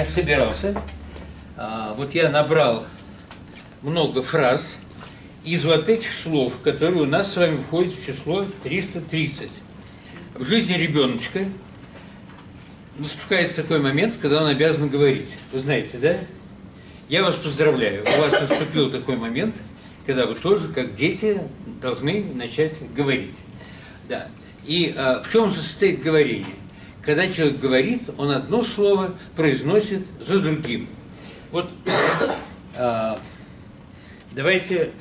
я собирался, а, вот я набрал много фраз из вот этих слов, которые у нас с вами входят в число 330. В жизни ребеночка наступает такой момент, когда он обязан говорить. Вы знаете, да? Я вас поздравляю. У вас наступил такой момент, когда вы тоже, как дети, должны начать говорить. Да. И а, в чем состоит говорение? Когда человек говорит, он одно слово произносит за другим. Вот а, давайте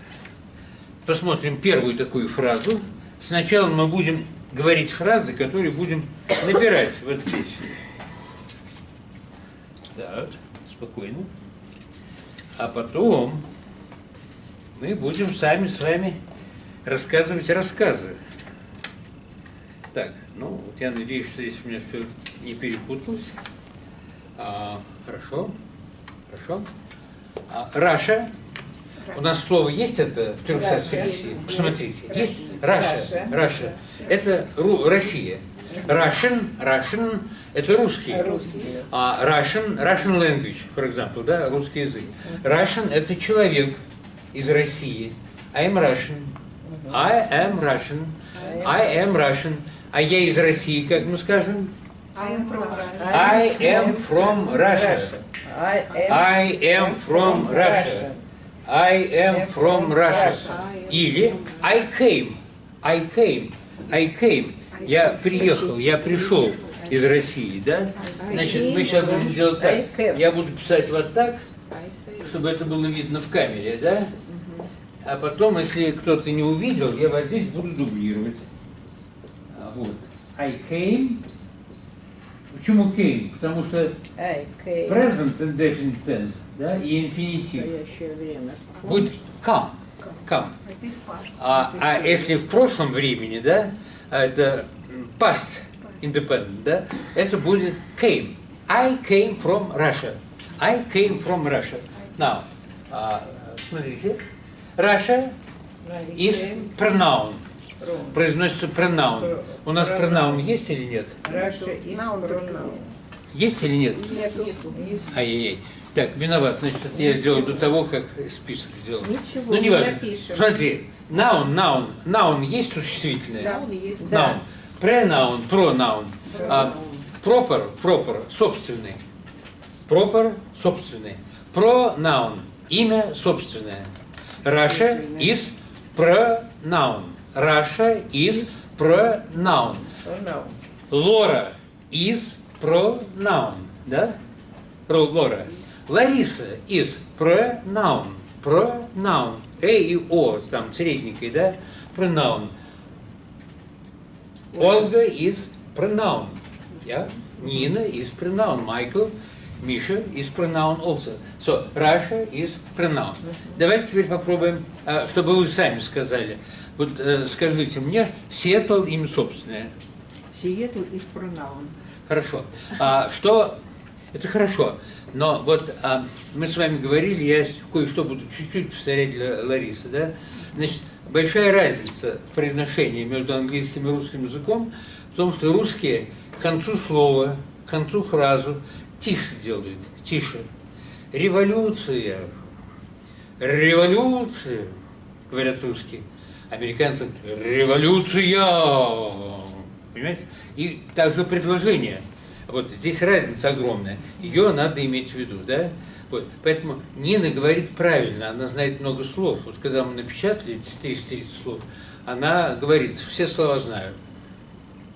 посмотрим первую такую фразу. Сначала мы будем говорить фразы, которые будем набирать вот здесь. Так, спокойно. А потом мы будем сами с вами рассказывать рассказы. Так, ну, вот я надеюсь, что здесь у меня все не перепуталось. А, хорошо, хорошо. А, Russia. У нас слово есть это в 330? Посмотрите. Есть Russia. Russia. Это Ру, Россия. Russian, Russian – это русский. А Russian, Russian language, for example, да, русский язык. Russian – это человек из России. I am Russian. I am Russian. I am Russian. А я из России, как мы скажем? I am from Russia. I am from Russia. I am from Russia. I am from Russia. Или I came. I came. I came. Я приехал, я пришел из России, да? Значит, мы сейчас будем делать так. Я буду писать вот так, чтобы это было видно в камере, да? А потом, если кто-то не увидел, я вот здесь буду дублировать. А, Вот. I came. Почему came? Потому что present indefinite tense, да, и инфинитив. Время. Будет come. Come. А, а если в прошлом времени, да, а это past independent, да, это будет came. I came from Russia. I came from Russia. Now, а, смотрите, Russia is pronoun. Произносится pronoun. У нас pronoun есть или нет? Раша Пронаун. Есть или нет? Ай-яй-яй. Так, виноват, значит, это я сделал до того, как список сделал. Ничего, Ну, не важно. напишем. Смотри, noun, noun, noun есть существительное? Да. Noun. Да. Pronoun, pronoun. А, proper, proper, собственный. Proper, собственный. Pronoun, имя собственное. Russia is pronoun. Russia is pronoun. Лора is pronoun, да? Лора. Лариса is pronoun. Pronoun. Э и О, там, средненькой, да? Pronoun. Ольга is pronoun. Yeah? Nina is pronoun. Michael, Миша is pronoun also. So, Russia is pronoun. Давайте теперь попробуем, а, чтобы вы сами сказали. Вот э, скажите мне, Сиэтл имя собственное. Сиэтл из Пронаун. Хорошо. А, что? Это хорошо. Но вот а, мы с вами говорили, я кое-что буду чуть-чуть повторять для Ларисы, да? Значит, большая разница в произношении между английским и русским языком в том, что русские к концу слова, к концу фразу тише делают, тише. Революция, революция, говорят русские. Американцы говорят, революция, понимаете? И также предложение. Вот здесь разница огромная. Ее надо иметь в виду, да? Вот. Поэтому Нина говорит правильно, она знает много слов. Вот когда мы напечатали 330 слов, она говорит, все слова знаю.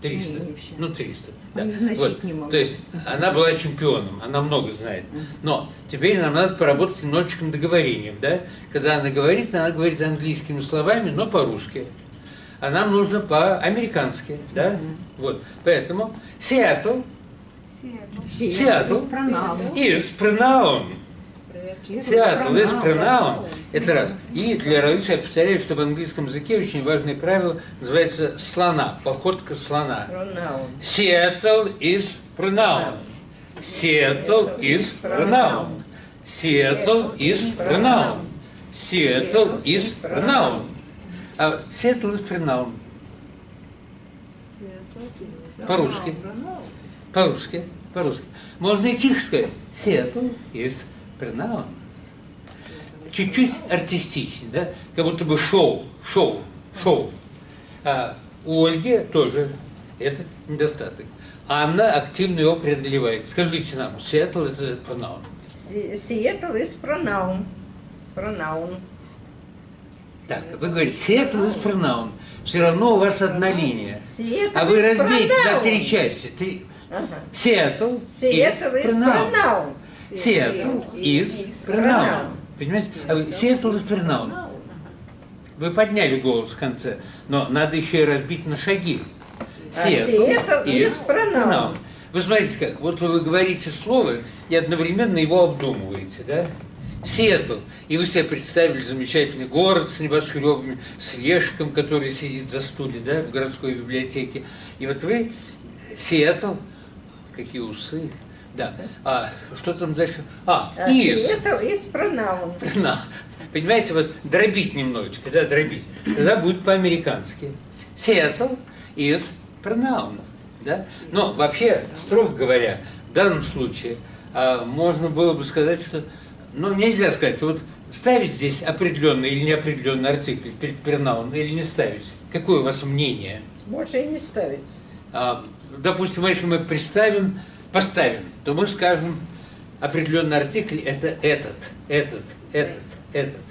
300. Не, не все. Ну, 300. Да. Вот. не могу. То есть она была чемпионом, она много знает. Но теперь нам надо поработать немножечко над говорением, да? Когда она говорит, она говорит английскими словами, но по-русски. А нам нужно по-американски, да? Вот. Поэтому Сиэтл Seattle. Seattle Пронаун. is pronoun. Seattle is pronoun. Это раз. И для Раисы я повторяю, что в английском языке очень важное правило называется слона, походка слона. Seattle is pronoun. Seattle is pronoun. Seattle is pronoun. Seattle is pronoun. А Seattle is pronoun. По-русски. По-русски. по-русски. Можно и тихо сказать. Seattle is pronoun. Чуть-чуть артистичнее, да? Как будто бы шоу, шоу, шоу. А у Ольги тоже этот недостаток. Анна активно его преодолевает. Скажите нам, Seattle это pronoun. Seattle is pronoun. Pronoun. Так, вы говорите, Seattle is pronoun. Все равно у вас одна линия. Seattle А вы разбейте на три части. Три. Ага. Seattle is Seattle Seattle is pronoun. Понимаете? А Seattle is pronoun. Вы подняли голос в конце, но надо еще и разбить на шаги. А Seattle is pronoun. Вы смотрите как, вот вы говорите слово и одновременно его обдумываете, да? Сиэтл. И вы себе представили замечательный город с небоскребами, с Лешиком, который сидит за стуле, да, в городской библиотеке. И вот вы, Сиэтл, какие усы, да. А что там дальше? А, А is. Seattle is pronoun. На. Понимаете, вот дробить немножечко, да, дробить. Тогда будет по-американски. Seattle is pronoun. Да? Но вообще, строго говоря, в данном случае а, можно было бы сказать, что ну, нельзя сказать, вот ставить здесь определенный или неопределенный артикль перед pronoun или не ставить. Какое у вас мнение? Можно и не ставить. А, допустим, если мы представим, поставим, то мы скажем, определенный артикль это этот, этот, этот, этот.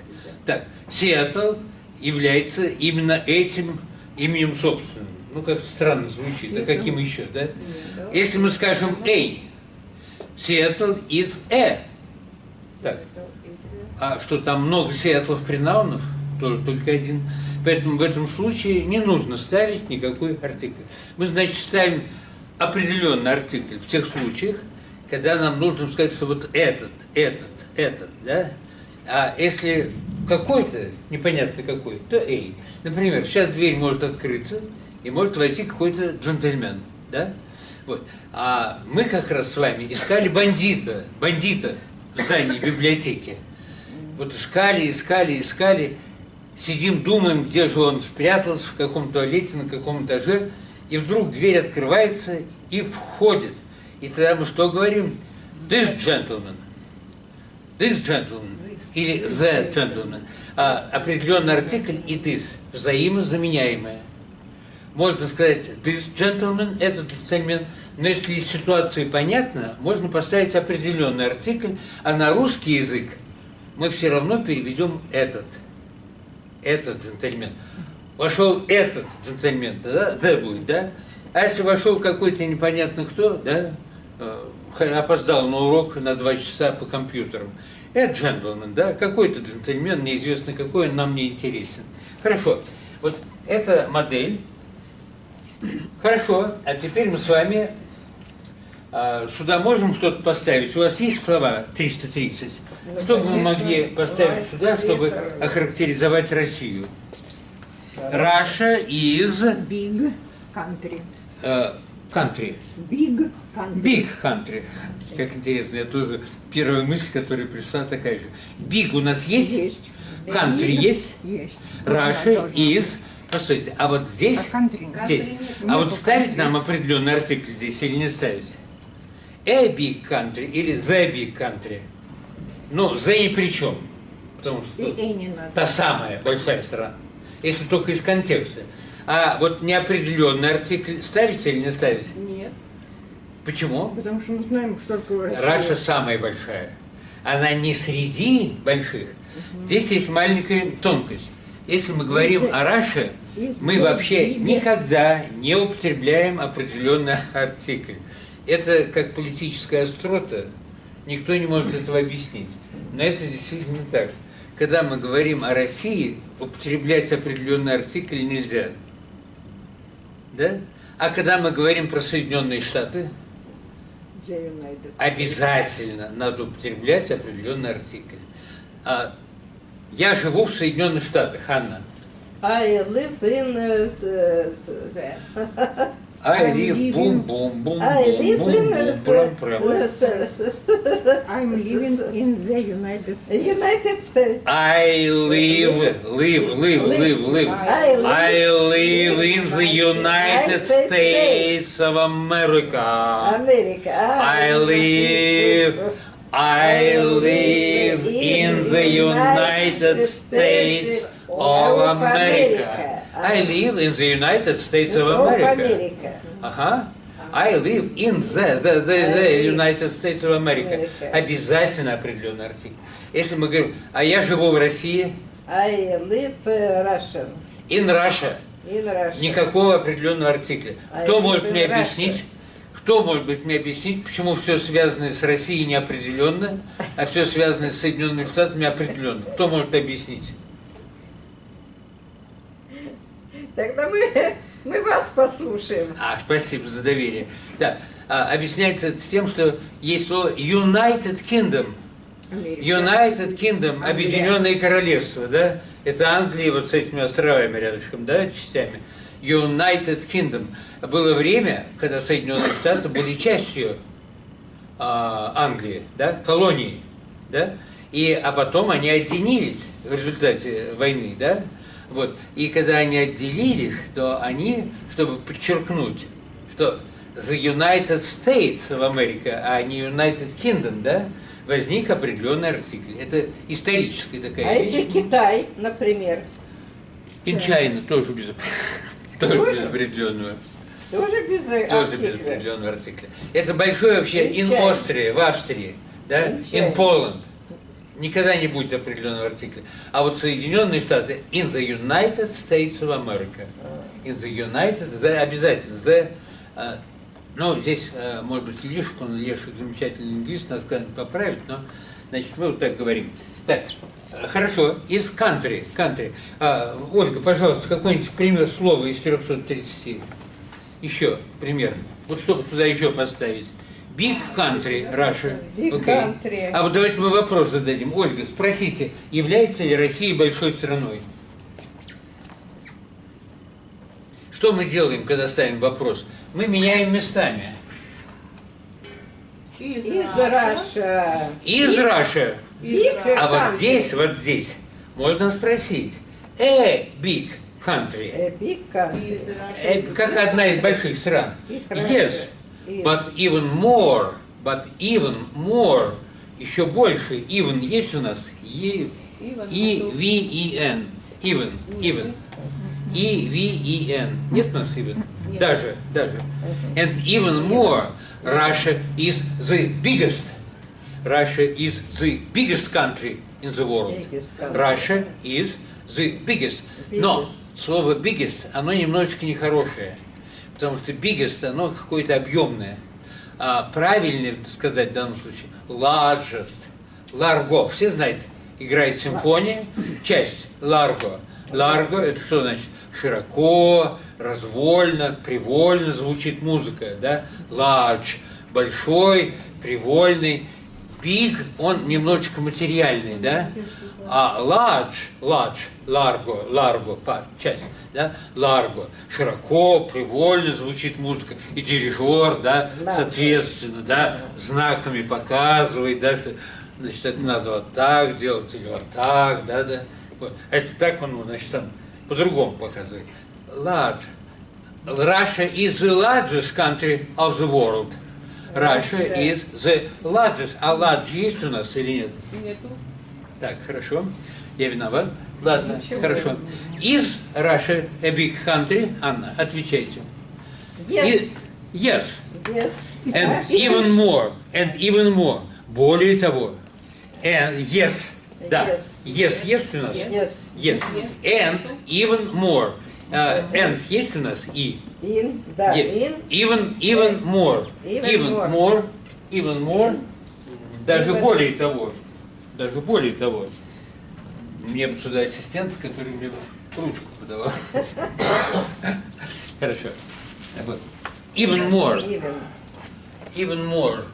Так, Сиэтл является именно этим именем собственным. Ну, как странно звучит, а каким еще, да? Если мы скажем «эй», Сиэтл из «э». Так, а что там много Сиэтлов принаунов? Тоже только один. Поэтому в этом случае не нужно ставить никакой артикль. Мы, значит, ставим определенный артикль в тех случаях, когда нам нужно сказать, что вот этот, этот, этот, да? А если какой-то, непонятно какой, то эй. Например, сейчас дверь может открыться, и может войти какой-то джентльмен, да? Вот. А мы как раз с вами искали бандита, бандита в здании библиотеки. Вот искали, искали, искали, сидим, думаем, где же он спрятался, в каком туалете, на каком этаже, и вдруг дверь открывается и входит. И тогда мы что говорим? This gentleman. This gentleman. Или the gentleman. А, определенный артикль и this. Взаимозаменяемое. Можно сказать this gentleman, этот джентльмен, но если из ситуации понятно, можно поставить определенный артикль, а на русский язык мы все равно переведем этот. Этот джентльмен. Вошел этот джентльмен, тогда the будет, да? А если вошел какой-то непонятно кто, да, э, опоздал на урок на два часа по компьютерам, это джентльмен, да, какой-то джентльмен, неизвестно какой, он нам не интересен. Хорошо, вот эта модель. Хорошо, а теперь мы с вами а, сюда можем что-то поставить? У вас есть слова 330? Ну, Что бы мы могли поставить сюда, чтобы охарактеризовать Россию? Russia is Big country. э, country. Big country. Big country. Как интересно, я тоже первая мысль, которая пришла, такая же. Big у нас есть? Есть. Country есть? Есть. Russia is. Постойте, а вот здесь, А country здесь, Country а вот ставить нам определенный артикль здесь или не ставить? A big country или the big country? Ну, the ни при чем. Потому что И, и не надо. та самая большая страна. Если только из контекста. А вот неопределенный артикль ставить или не ставить? Нет. Почему? Потому что мы знаем, что такое Россия. Russia самая большая. Она не среди больших. Здесь есть маленькая тонкость. Если мы говорим Из- о Russia, из- мы вообще из- никогда не употребляем определенный артикль. Это как политическая острота. Никто не может этого объяснить. Но это действительно так. Когда мы говорим о России, употреблять определенный артикль нельзя. Да? А когда мы говорим про Соединенные Штаты, обязательно надо употреблять определенный артикль. А, я живу в Соединенных Штатах, Анна. I live in uh, the, the I live boom boom boom boom boom in boom прям прям. I'm living in the United States. United States. I live, live, live, live, live. I live, I live in the United States of America. America. I live. I live in the United States of America. I live in the United States of America. Uh huh. I live in the, the, the, the United States of America. Обязательно определенный артикль. Если мы говорим, а я живу в России, I live uh, Russian. in Russia, In Russia. никакого определенного артикля. Кто может мне Russia. объяснить, кто может быть мне объяснить, почему все связанное с Россией неопределенно, а все связанное с Соединенными Штатами определенно? Кто может объяснить? Тогда мы, мы вас послушаем. А, спасибо за доверие. Да, а, объясняется это с тем, что есть слово United Kingdom. Америка. United Kingdom, Объединенное Королевство, да? Это Англия вот с этими островами рядышком, да, частями. United Kingdom. Было время, когда Соединенные Штаты были частью а, Англии, да, колонии, да, и, а потом они отделились в результате войны, да, вот, и когда они отделились, то они, чтобы подчеркнуть, что the United States of America, а не United Kingdom, да, возник определенный артикль. Это историческая такая А вещь. если Китай, например, China тоже без, тоже Тоже? без определенного. тоже без Тоже без определенного артикля. Это большое вообще in. Austria, в Австрии, да, In. Poland. Никогда не будет определенного артикля. А вот Соединенные Штаты, in the United States of America. In the United, the, обязательно, the, а, ну, здесь, а, может быть, Лешек, он Лешек замечательный лингвист, нас поправить, но, значит, мы вот так говорим. Так, э, хорошо, из country, country. А, Ольга, пожалуйста, какой-нибудь пример слова из 330. Еще пример. Вот чтобы туда еще поставить. Big country, Russia. Big Окей. country. А вот давайте мы вопрос зададим. Ольга, спросите, является ли Россия большой страной? Что мы делаем, когда ставим вопрос? Мы меняем местами. Из Russia. Из Russia. Big А вот country. здесь, вот здесь, можно спросить. A big country. Э, Big country. Э, Как одна из больших стран. Yes, but even more, but even more, еще больше, even есть у нас? E, E, V, E, N. Even, even. E, V, E, N. Нет у нас even? Даже, даже. And even more, Russia is the biggest. Russia is the biggest country in the world. Russia is the biggest. Но слово biggest, оно немножечко нехорошее. Потому что biggest, оно какое-то объемное. А правильнее сказать в данном случае largest. Largo. Все знают, играет симфония. Часть largo. Largo это что значит? Широко, развольно, привольно звучит музыка, да? Large. Большой, привольный. Big, он немножечко материальный, да? А large, large, largo, largo, часть, да? Largo, широко, привольно звучит музыка. И дирижер, да, Да. соответственно, да, знаками показывает, да, что, значит, это надо вот так делать или вот так, да, да. Вот. А если так, он, значит, там по-другому показывает. Large. Russia is the largest country of the world. Russia is the largest. А large есть у нас или нет? Нету. Так, хорошо. Я виноват. Ладно, Ничего. хорошо. Is Russia a big country? Анна, отвечайте. Yes. И- yes. Yes. And А, even more. And even more. Более того. And yes. Да. Yes, есть у нас? Yes. Yes. And even more. А, and есть у нас и? In, да, Yes. in. Even, even more. Even Even more. more. Even more. Даже Even- более того. Даже более того. Мне бы сюда ассистент, который мне ручку подавал. Хорошо. Вот. Even more. Even. Even more.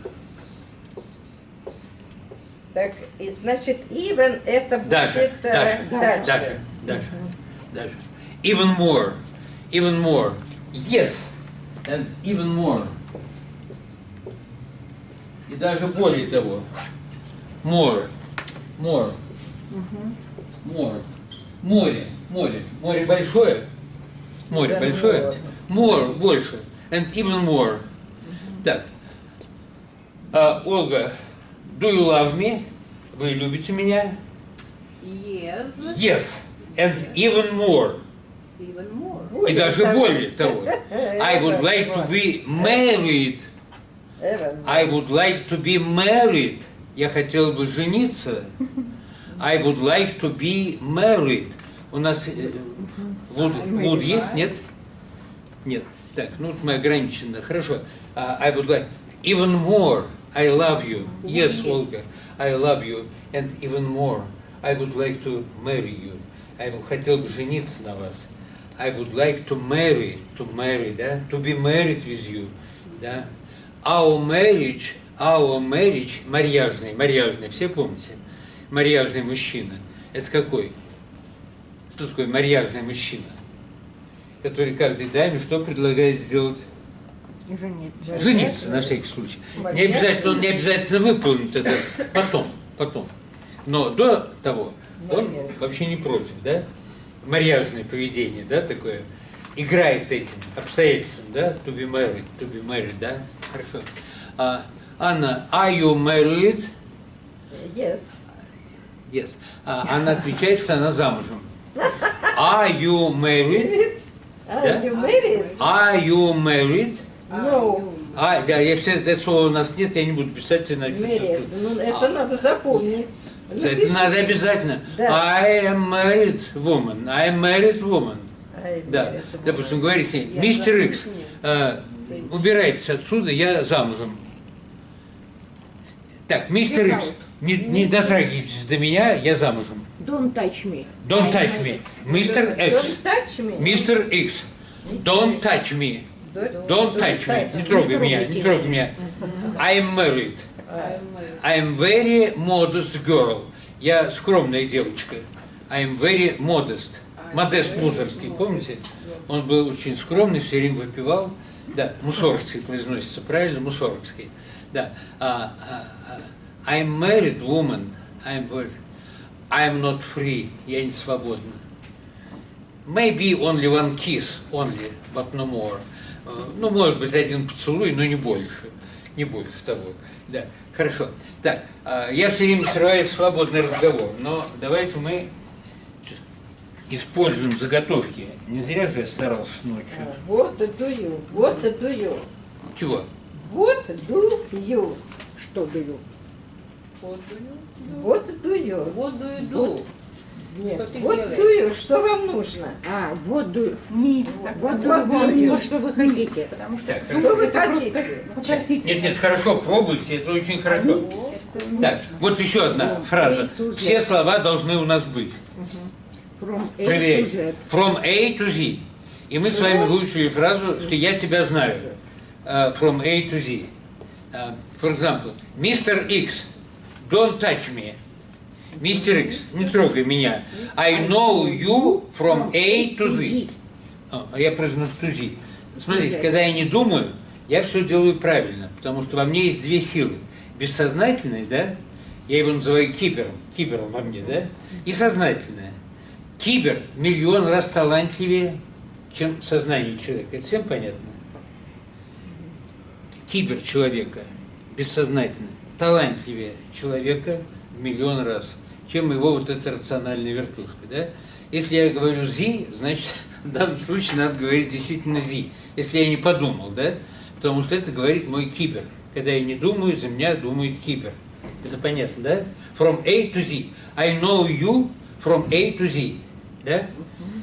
Так, и, значит, even это будет... Даже, э, даже, дальше. даже, даже, даже. Even more. Even more. Yes. and even more. И даже более того. More. More. More. Море. Море. Море большое. Море Да, большое. More. Больше. And even more. Так. А, Ольга, do you love me? Вы любите меня? Yes. Yes. And even more. И даже более того. I would like to be married. I would like to be married. Я хотел бы жениться. I would like to be married. У нас э, would, would есть, нет? Нет. Так, ну мы ограничены. Хорошо. А, I would like even more. I love you. Yes, Olga. I love you. And even more. I would like to marry you. Would- хотел бы жениться на вас. I would like to marry, to marry, да? To be married with you, да? Our marriage, our marriage, марьяжный, марьяжный, все помните? Марьяжный мужчина. Это какой? Что такое марьяжный мужчина? Который каждой даме что предлагает сделать? Жениться. Жениться, на всякий случай. Не обязательно, он не обязательно выполнит это потом, потом. Но до того он вообще не против, да? Марьяжное поведение, да, такое. Играет этим обстоятельством, да? To be married, to be married, да? Хорошо. А, Анна, are you married? Yes. Yes. А, она отвечает, что она замужем. Are you married? Are Да? you married? Are you married? No. А, да, если это слово у нас нет, я не буду писать, иначе Married. Ну, это надо запомнить. Это надо обязательно. Да. I am married woman. I am married woman. Да. это Допустим, говорите, мистер Икс, э, убирайтесь отсюда, я замужем. Так, мистер Икс, не, не дотрагивайтесь до меня, я замужем. Don't touch me. Don't touch me. Мистер Икс. Don't touch me. Мистер Икс. Don't touch me. Don't touch me. Не трогай меня, не трогай меня. I am married. I am very modest girl. Я скромная девочка. I am very modest. Модест Мусорский, помните? Он был очень скромный, все время выпивал. Да, Мусоргский произносится правильно, Мусоргский. Да. А, а, а, I am married woman. I am, very- I am not free. Я не свободна. Maybe only one kiss, only, but no more. Э, Ну, может быть, один поцелуй, но не больше. Не больше того. Да, хорошо. Так, а, я все время срываюсь в свободный разговор, но давайте мы используем заготовки. Не зря же я старался ночью. Do you? What do you? Чего? Do you? Что даю? What do you? What do you do? Нет. Что What делаешь? you? Что вам нужно? А, вот do не, вот Вот do you. то, что вы хотите. Потому что Так, Что вы Это просто хотите? попросите. Нет, нет, хорошо, пробуйте, это очень хорошо. Так, вот еще одна фраза. Все слова должны у нас быть. From A to Проверяйте. Z. From A to Z. И мы с вами выучили фразу, что я тебя знаю. Uh, from A to Z. Uh, for example, Mr. X, don't touch me. Мистер X, не трогай меня. I know you from A to Z. А а я произношу Z. Смотрите, когда я не думаю, я все делаю правильно, потому что во мне есть две силы. Бессознательная, да? Я его называю кибером, кибером во мне, да? И сознательная. Кибер миллион раз талантливее, чем сознание человека. Это всем понятно? Кибер человека, бессознательно, талантливее человека в миллион раз, чем его вот эта рациональная вертушка. Да? Если я говорю «зи», значит, в данном случае надо говорить действительно «зи», если я не подумал, да? Потому что это говорит мой кибер. Когда я не думаю, за меня думает кибер. Это понятно, да? From A to Z. I know you from A to Z. Да?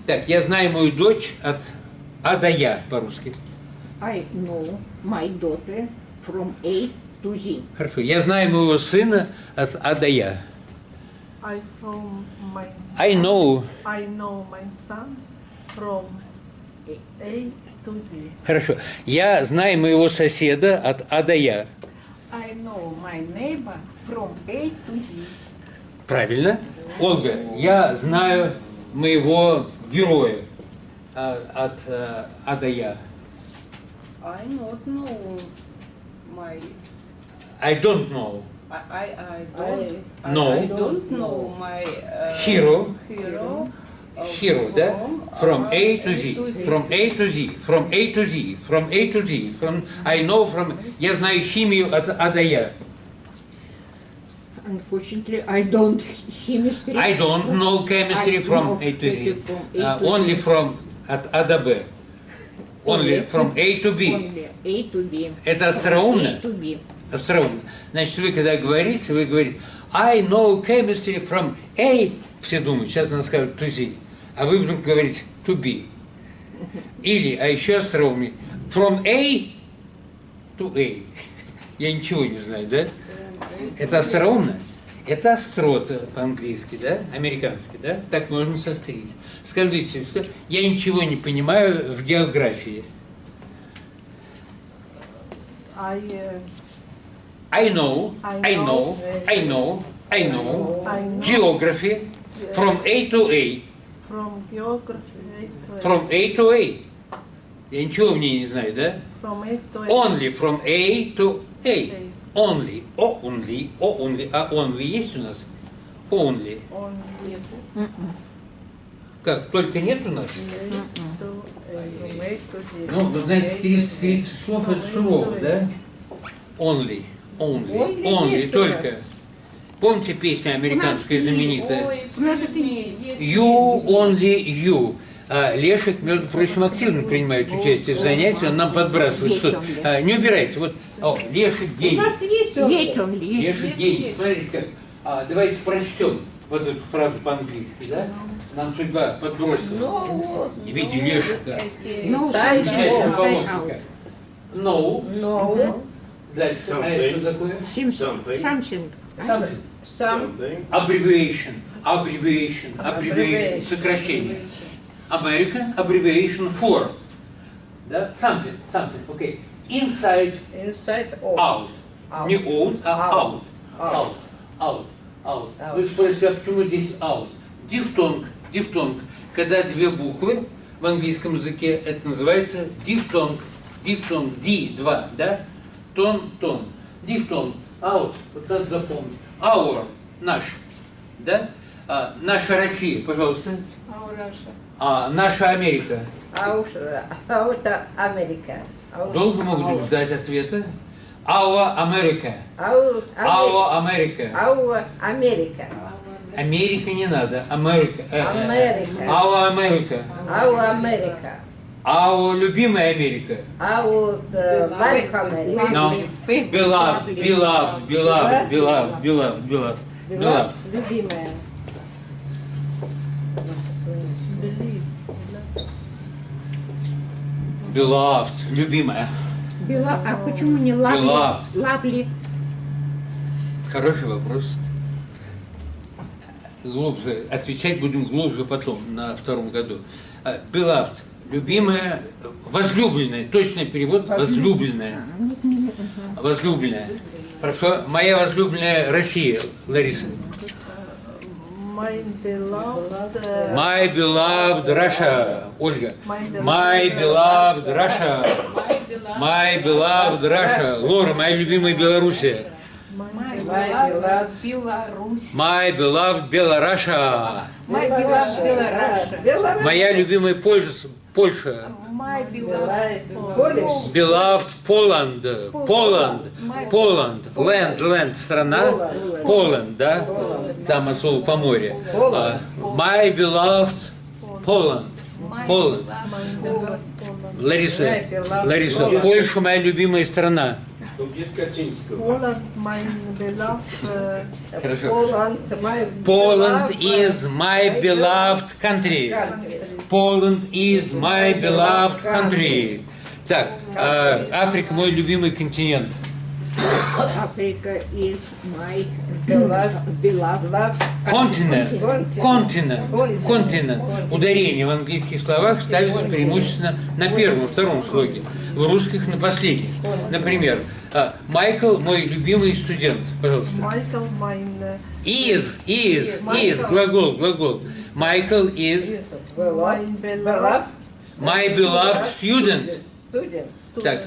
Так, я знаю мою дочь от А до Я по-русски. I know my daughter from A to Z. Хорошо. Я знаю моего сына от А до Я. I from my I know. I know my son from A to Z. Хорошо. Я знаю моего соседа от А до Я. I know my neighbor from A to Z. Правильно. Ольга, я знаю моего героя а, от э, А до Я. I not know my. I don't know. I I, I don't. I, No. I don't know my uh, Hero. Hero. uh, Hero, да? From uh, A to Z. From A to Z. From A to Z. From A to Z. From I know from... Я знаю химию от А до Я. Unfortunately, I don't chemistry. I don't know chemistry I from know A to Z. from A Uh, to only Z. from от А до Б. Only Only. from A to B. Only A to B. Это A остроумно? to B. Остроумно. Значит, вы когда говорите, вы говорите I know chemistry from A. Все думают, сейчас она скажет to Z. А вы вдруг говорите to B. Или, а еще остроумнее, from A to A. Я ничего не знаю, да? Это остроумно? Это острота по-английски, да? Американский, да? Так можно сострить. Скажите, что я ничего не понимаю в географии. I, uh, I know, I know. I know, I know, geography from A to A, from geography to from A to A. Я ничего в ней не знаю, да? from A to A. Only from A to A. Only, о, only, о, only. А only есть у нас? Only. On Как, только нет у нас? A A. A. Ну, вы знаете, 30, 30 слов это слово, да? Only, only, Only only, есть у только. Помните песня американская знаменитая? You, only you. А, Лешек, между прочим, активно принимает участие в занятии, он нам подбрасывает что-то. А, Не убирайте, вот, о, Лешек У гений. нас есть он. Есть он, есть. Лешек есть. Смотрите как. А, давайте прочтем вот эту фразу по-английски, да? Нам судьба подбросила. Вот. И видите, Лешика. No, Inside inside Замечательного out. помощника. No. No. Дальше. А это что такое? Something. Something. Something. Some. Something. Abbreviation. Abbreviation. Abbreviation. Сокращение. American abbreviation for. Да? Something. Something. Okay. Inside Inside out. out. Out. Не out, а out. Out. Out. Out. Out. Out. Вы спросите, а почему здесь out? Дифтонг. Дифтонг. Когда две буквы в английском языке, это называется дифтонг. Дифтонг. Ди, два, да? Тон, тон. Дифтонг. Out. Вот надо запомнить. Our. Наш. Да? А, наша Россия, пожалуйста. Russia. А, наша Америка. America. Out. Долго могут ждать ответа? Our America. Out. Our America. Our America. Америка не надо. Америка. Э, э, э. Америка. Our America. Our любимая Америка. Our uh, like America. No. Beloved, beloved, beloved, beloved, beloved, beloved, beloved. Любимая. Beloved, любимая. Бела- А почему не lovely? Beloved. Lovely. Хороший вопрос. Глубже. Отвечать будем глубже потом, на втором году. А, Beloved. Любимая, возлюбленная. Точный перевод возлюбленная. Возлюбленная. Хорошо. Моя возлюбленная Россия, Лариса. My beloved. My beloved Russia, Ольга. My beloved- Russia. My beloved Russia. Лора, моя любимая Белоруссия. My beloved Беларусь. My beloved. Беларусь. Моя любимая Польша. Польша. Beloved Poland. Poland. Poland. Land, land, страна. Poland, да? Там от слова по море. А, My beloved Poland. Poland. Лариса, Лариса, Польша моя любимая страна. Uh, Хорошо. Poland. Is my beloved country. Poland is my beloved country. Так, а, Африка мой любимый континент. Africa is my Beloved. beloved. Love. Континент. Континент. Континент. Континент. Ударение в английских словах ставится преимущественно на первом, втором слоге. В русских на последних. Например, а, Майкл мой любимый студент. Пожалуйста. Michael, mine. Uh, Is, is, is, глагол, глагол. Майкл is Beloved. mine beloved. my beloved student. Student. Так.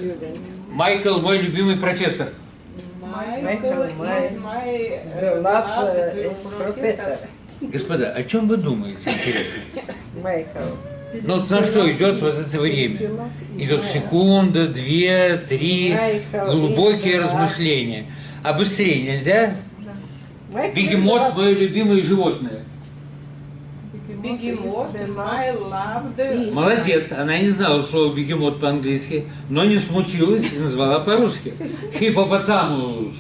Майкл мой любимый профессор. Michael is my Beloved professor. Господа, о чем вы думаете, интересно? Майкл. Ну вот на что идет вот это время? Идет секунда, две, три, Майкл, глубокие размышления. А быстрее нельзя? Майкл Бегемот мое любимое животное. Бегемот. Молодец, она не знала слова бегемот по-английски, но не смутилась и назвала по-русски. Хипопотамус.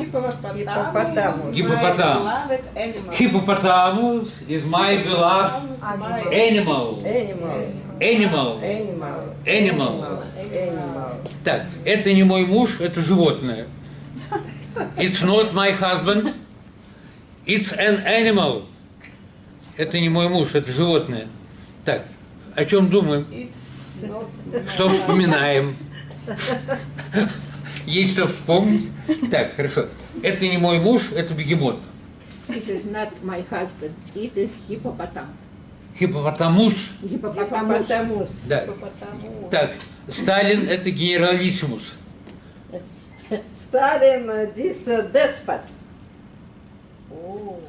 Hippopotamus. Гиппопотам. My beloved animal. Hippopotamus is my beloved My animal. Animal. Animal. Animal. Animal. Animal. Так, это не мой муж, это животное. It's not my husband. It's an animal. Это не мой муж, это животное. Так, о чем думаем? Что вспоминаем? Есть что вспомнить? Так, хорошо. Это не мой муж, это бегемот. It is not my husband. It is hippopotam. Хипопотамус. Hippopotamus. Hippopotamus. Да. hippopotamus. Так, Сталин это генералиссимус. Uh, this despot. Oh.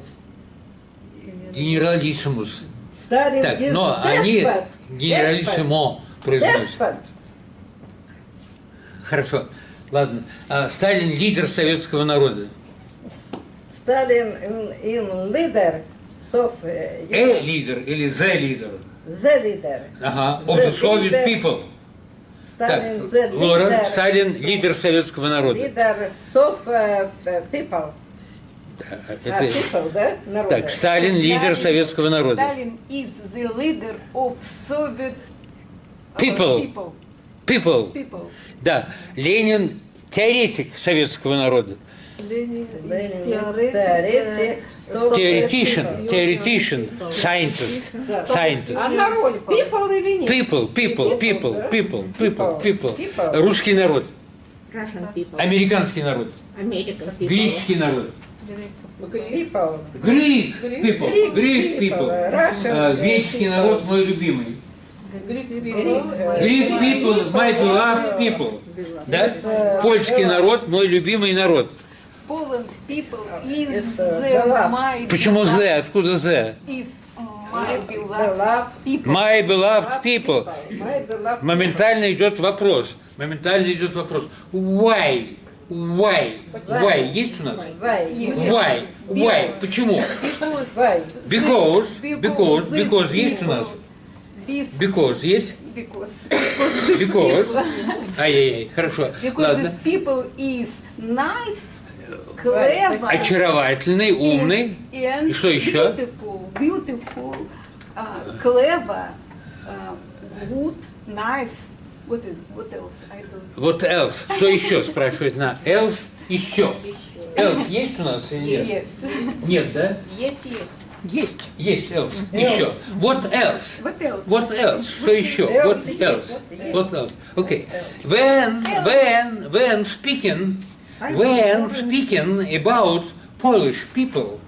Генералиссимус. Stalin, Так, this но они despot. генералиссимо произносят. Хорошо. Ладно. А, Сталин лидер советского народа. In, in leader of uh, Э лидер или зе лидер? the leader. Ага. Of the The Soviet leader. people. Так, Stalin the Лора, leader. Сталин лидер советского народа. Leader of uh, people. А, А, это- people, да? Народа. Так, Сталин лидер советского народа. Stalin is the leader of Soviet uh, People. people. People. People. Да. Ленин теоретик советского народа. Ленин uh, people. theoretician, scientist, scientist. А народ people или нет? People, people, people, да? people, people, people. Русский народ, американский народ, греческий народ. People, Greek people. Russian А, Греческий народ мой любимый. Greek people. My beloved people. Да? Польский народ мой любимый народ. Poland people is the uh, my Почему the? Откуда the? Is my Beloved. people. My beloved people. My beloved Моментально идет вопрос. Моментально идет вопрос. Why? Why? Why? Есть у нас? Why? Why? Why? Почему? Because Why? Because, because, есть у нас? Because есть? because Because. Ай-яй-яй, хорошо. because Ладно. people is nice, clever, Очаровательный, умный. and И что еще? beautiful, beautiful, uh, clever, uh, good, nice. What is what else? I don't. Вот else. Что еще спрашивает на else еще. Else есть у нас или нет? Yes. Нет, да? Yes, yes. Есть. Есть else. Еще. What else? What else? What else? Что еще? What Else else? есть. What else? Okay. When, when, when speaking, when speaking about Polish people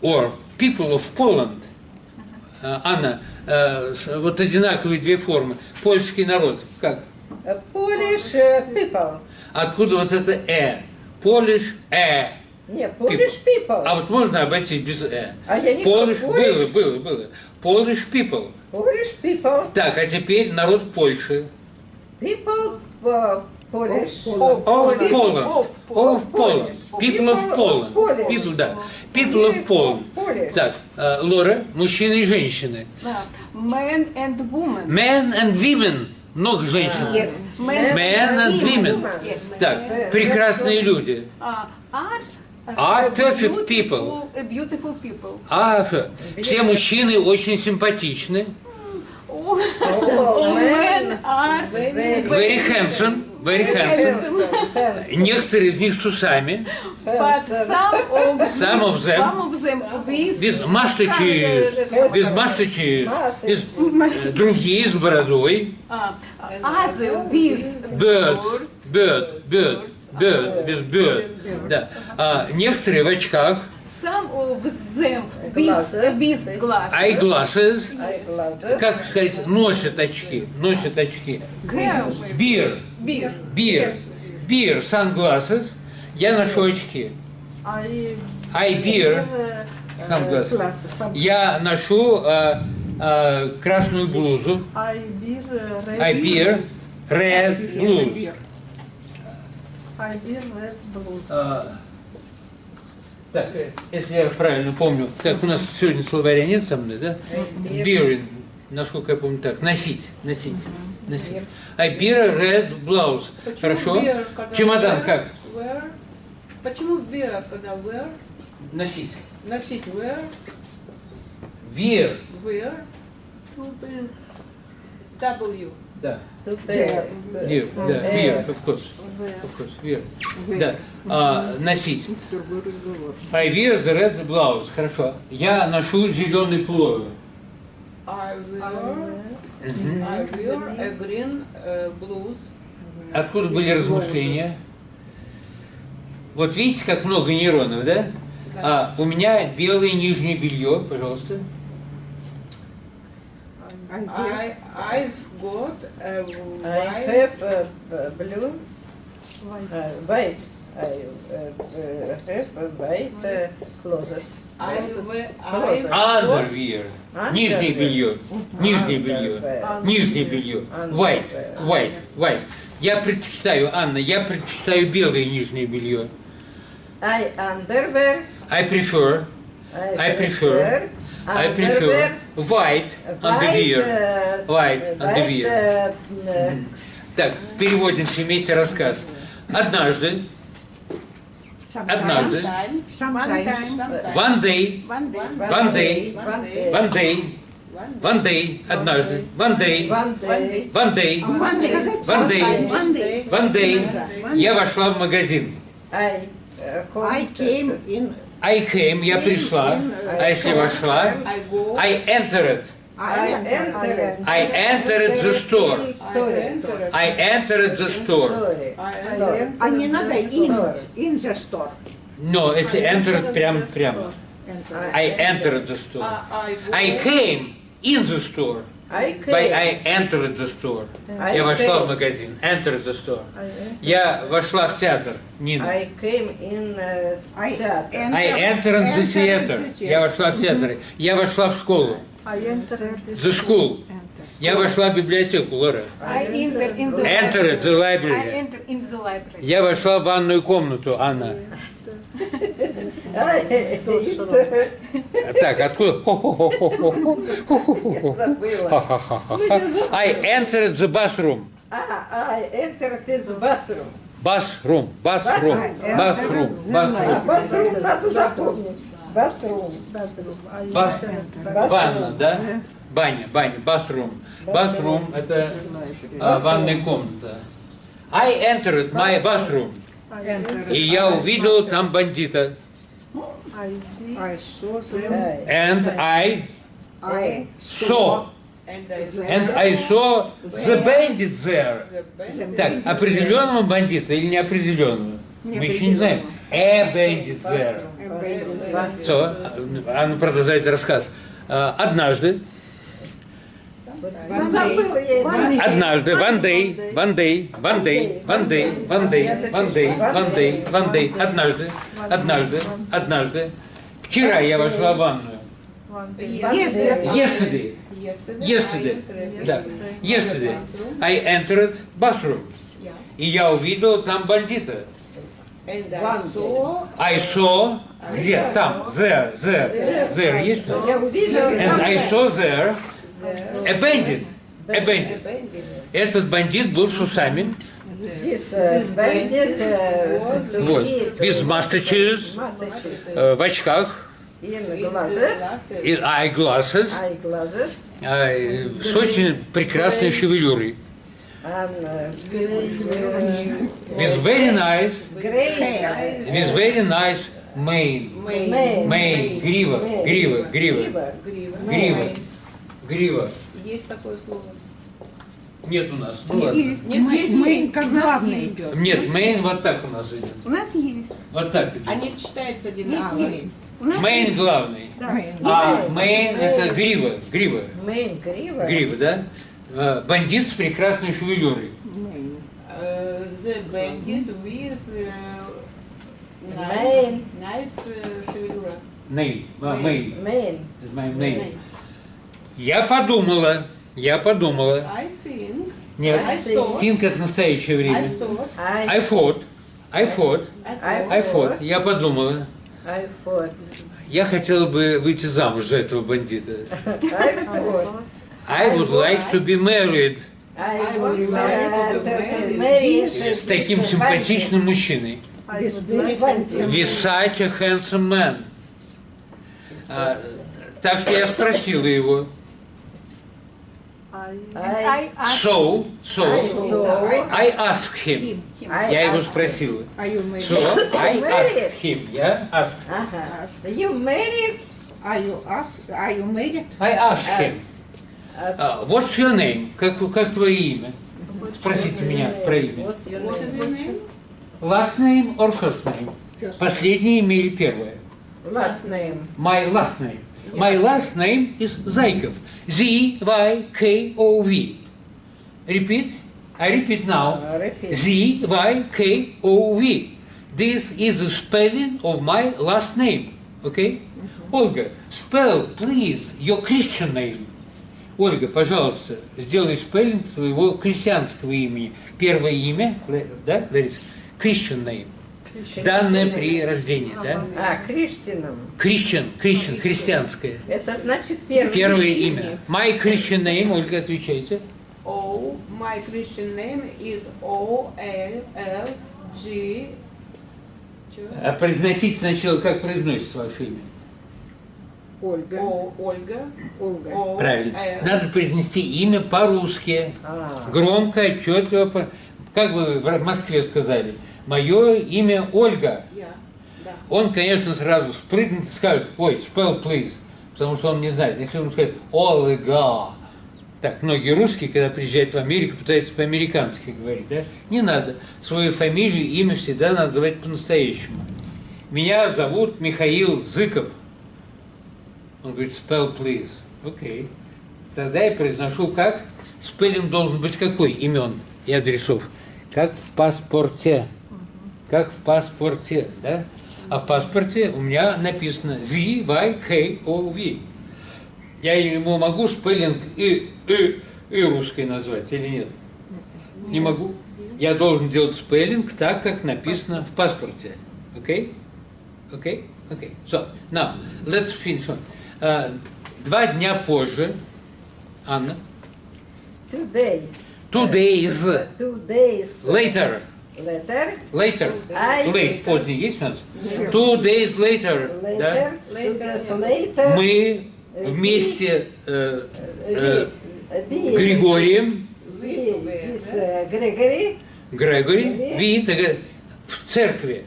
or people of Poland, э, Анна, э, вот одинаковые две формы. Польский народ. Как? Polish uh, people. Откуда вот это э? Polish э. Не, Polish people. А вот можно обойтись без э? А я не Polish, Polish. было, было, было. Polish people. Polish people. Так, а теперь народ Польши. People uh, Polish. Of Of Poland. Poland. Of Of Poland. People of Poland. People, да. People of Poland. Так, э, Лора, мужчины и женщины. Uh, men and women. Men and women. Много женщин. Yes. Men, Men and women. Yes. Так, прекрасные люди. Uh, are uh, perfect people. Beautiful people. А э, все мужчины очень симпатичны. All, men are Very handsome. Very handsome. Некоторые из них с усами. Some of them some of them with Без mustaches. Без. Без- э, Другие с бородой. uh, other with Bird. Bird. Bird. Bird. Без bird. Да. А некоторые в очках. Them with, Glasses. with glasses. Eyeglasses. Eyeglasses. Как сказать, носят очки. Носят очки. Beer. beer. Beer. Beer. Sunglasses. Я ношу очки. I beer. uh, Sunglasses. Я ношу э, э, красную блузу. I beer uh, red I beer. blues. Red blue. I beer red blues. Так, если я правильно помню, так у нас сегодня словаря нет со мной, да? Beer, насколько я помню, так, носить, носить, носить. А beer, red blouse. Хорошо? beer, Чемодан wear? как? Wear. Почему beer, когда wear? Носить. Носить wear, wear, To be W. Да. To bear. Beer, да, beer, of course. Of course, beer. Да. А, носить. I wear the red blouse. Хорошо. Я ношу зеленый пуловер. I wear. I wear a green uh, blouse. Откуда были размышления? Вот видите, как много нейронов, да? А, у меня белое нижнее белье, пожалуйста. I, I've got a I white, have uh, b- blue, white. uh, white. I uh, uh, have a white uh, closet. I, Underwear. Underwear. Нижнее белье. Нижнее белье. Underwear. Нижнее белье. White. White. White. Я предпочитаю, Анна, я предпочитаю белое нижнее белье. I underwear. I prefer, I prefer, I prefer white underwear. White underwear. uh, Так, переводим все вместе рассказ. Однажды, однажды, one day, One day. One day. One day. one day, one day, однажды, one day, One day. one day, One day. one day, я вошла в магазин. Uh, I came in. I came, я пришла, а если вошла, I go, I entered, I I entered. I entered the store, Store. I entered the store. Story. I I enter, enter А не the надо store. in, in the store. No, если entered прям, прямо. Enter. I entered the store. I, I go, I came in the store, I came. I entered the store. I Я вошла в came. магазин, entered the store. I enter. Я вошла в театр, Нина. I came in uh, I theater. I entered the theater. the Я вошла в театр. Я вошла в школу. I enter the The school. Enter. Я вошла в библиотеку, Лора. I enter in the Entered the I library. enter in the library. Я вошла в ванную комнату, Анна. Так, откуда? Ну, I entered the bathroom. А, I entered the bathroom. Басрум, басрум, басрум, басрум. Басрум надо запомнить. Басрум. Ванна, да? Баня, баня, басрум. Басрум – это а, ванная комната. I entered my bathroom. И я увидел там бандита. Hey. And I saw. and I saw the bandit there. Так, определенного бандита или неопределенного? Мы еще не знаем. A bandit there. So, она продолжает рассказ. А, Однажды. Однажды, one day, one day, one day, one day, one day, one day, one day, one day, однажды, однажды, однажды, вчера я вошла в ванную. Yesterday, Yesterday. да, yesterday, I entered bathroom. И я увидел там бандита. I saw, где? Там, there, there, there, есть? And I saw there a bandit, a bandit. Этот бандит был с усами, э, э, вот, без э, Massachusetts. э, в очках, In и eyeglasses, э, с очень прекрасной шевелюрой. Uh, uh, With very nice, with very nice mane. Mane, грива, грива, грива, Грива. Грива. грива, грива. Есть такое слово. Нет у нас, ну ладно. Нет, мы как главный идет. Нет, мейн вот так у нас идет. У нас есть. Вот так идет. Они читаются одинаково. Main главный. А main это грива, грива, Мейн криво. грива, да? А, Бандит с прекрасной шевелюрой. Main. Uh, the bandit with uh, Main. nice, nice uh, шевелюра. Name, а, main. Мейн. Я подумала, я подумала. I think, Нет, I thought, think это настоящее I время. thought, I thought, I thought, I I- thought, I thought. Я подумала. ай, фот. Я хотела бы выйти замуж за этого бандита. Ай, фот. I would like to be married I would like to be Мэри. с таким симпатичным мужчиной. A handsome man. А, так что я спросила его. I, I So, so, so, I asked him. Я его married? So, I asked him. Я asked. Ага. You married? Are you ask? Are you married? I asked him. Uh, what's your name? Как, как твое имя? Спросите меня про имя. Your name? Last name or first name? Just Последнее имя или первое? Last name. My last name. My last name is Зайков. Z-Y-K-O-V. Repeat. I repeat now. Uh, Repeat. Z-Y-K-O-V. This is the spelling of my last name. Okay? Ольга, spell, please, your Christian name. Ольга, пожалуйста, сделай спеллинг своего крестьянского имени. Первое имя, да, that is Christian name. Данное при рождении, да? А, Криштином. Christian, Christian, христианское. Это значит первое. Первое имя. My Christian name, Ольга, отвечайте. Oh, my Christian name is O L L G. А произносите сначала, как произносится ваше имя. Ольга. О Ольга. Ольга. О Правильно. Надо произнести имя по-русски. А, Громко, отчетливо. Как вы в Москве сказали? Мое имя Ольга. Он, конечно, сразу спрыгнет и скажет, ой, spell please, потому что он не знает. Если он скажет Ольга, так многие русские, когда приезжают в Америку, пытаются по-американски говорить, да? Не надо. Свою фамилию, имя всегда надо называть по-настоящему. Меня зовут Михаил Зыков. Он говорит, spell please. Окей. Тогда я произношу как? Спеллинг должен быть какой имен и адресов? Как в паспорте. Как в паспорте, да? А в паспорте у меня написано Z-Y-K-O-V. Я ему могу спеллинг и, и, и русской назвать или нет? Не могу. Я должен делать спеллинг так, как написано в паспорте. Окей? Окей? Окей. So, now, let's finish. on. А, два дня позже, Анна, today. two days Two days later, later. later, I- late, поздний есть у нас? Two days later, да? Later. Days later. мы вместе э, э, we, Григорием, uh, Gregory, Грегори, видите, в церкви,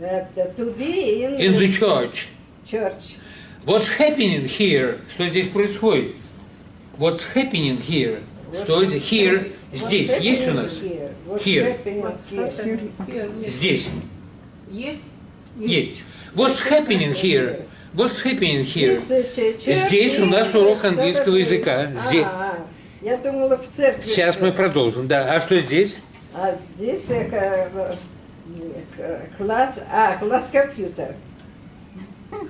uh, to be in, in the church. church. What's happening here? Что здесь происходит? What's happening here? Что здесь? Here, здесь, есть у нас? Here? Здесь, Есть? есть. What's happening here? What's happening here? Church Здесь у нас урок английского языка. Здесь. А, я думала в церкви. Сейчас мы продолжим, да. А что здесь? А здесь э, э, класс, а, класс компьютер.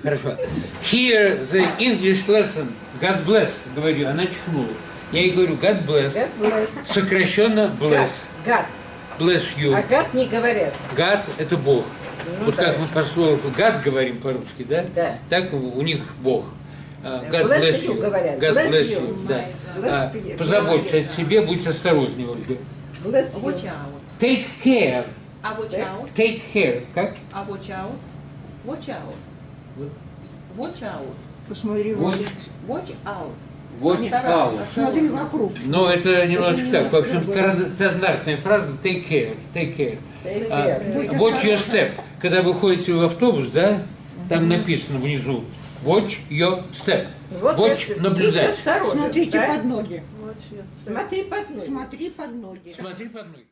Хорошо. Here the English lesson. God bless, говорю, она чихнула. Я ей говорю, God bless. God bless. Сокращенно bless. Гад. Bless you. А гад не говорят. God – это Бог. Ну вот да. как мы по слову God говорим по-русски, да? Да. Так у них Бог. А, Bless God bless you говорят. God Bless bless you. you. Да. Bless А, you. Позаботься о себе, будь осторожней, Ольга. Bless you. Watch out. Take care. А watch out? Take care. Как? А watch out? Watch out. Watch out. Посмотри, Вот. Валя. Watch out. Watch out. Смотри вокруг. Но это немножечко так. В общем, стандартная фраза take care. Take care. Take А, care. watch your step. Когда вы ходите в автобус, да, там написано внизу watch your step. Вот Watch это, наблюдать. Смотрите да? под ноги. вот. Смотри под ноги. Смотри под ноги. Смотри под ноги.